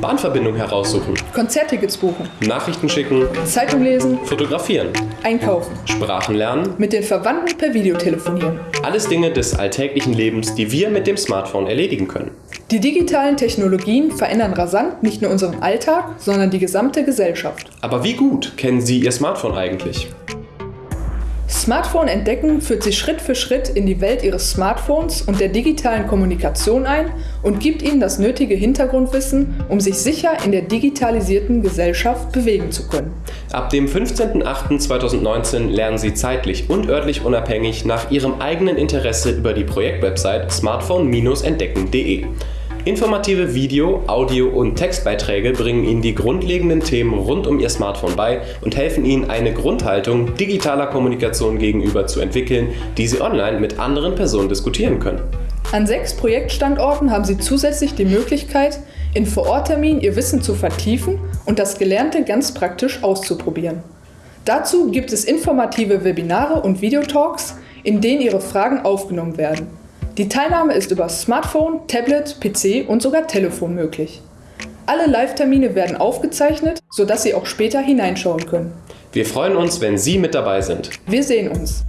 Bahnverbindung heraussuchen, Konzerttickets buchen, Nachrichten schicken, Zeitung lesen, fotografieren, einkaufen, Sprachen lernen. mit den Verwandten per Video telefonieren. Alles Dinge des alltäglichen Lebens, die wir mit dem Smartphone erledigen können. Die digitalen Technologien verändern rasant nicht nur unseren Alltag, sondern die gesamte Gesellschaft. Aber wie gut kennen Sie Ihr Smartphone eigentlich? Smartphone entdecken führt Sie Schritt für Schritt in die Welt Ihres Smartphones und der digitalen Kommunikation ein und gibt Ihnen das nötige Hintergrundwissen, um sich sicher in der digitalisierten Gesellschaft bewegen zu können. Ab dem 15.08.2019 lernen Sie zeitlich und örtlich unabhängig nach Ihrem eigenen Interesse über die Projektwebsite smartphone-entdecken.de. Informative Video-, Audio- und Textbeiträge bringen Ihnen die grundlegenden Themen rund um Ihr Smartphone bei und helfen Ihnen, eine Grundhaltung digitaler Kommunikation gegenüber zu entwickeln, die Sie online mit anderen Personen diskutieren können. An sechs Projektstandorten haben Sie zusätzlich die Möglichkeit, in Vorortterminen Ihr Wissen zu vertiefen und das Gelernte ganz praktisch auszuprobieren. Dazu gibt es informative Webinare und Videotalks, in denen Ihre Fragen aufgenommen werden. Die Teilnahme ist über Smartphone, Tablet, PC und sogar Telefon möglich. Alle Live-Termine werden aufgezeichnet, sodass Sie auch später hineinschauen können. Wir freuen uns, wenn Sie mit dabei sind. Wir sehen uns!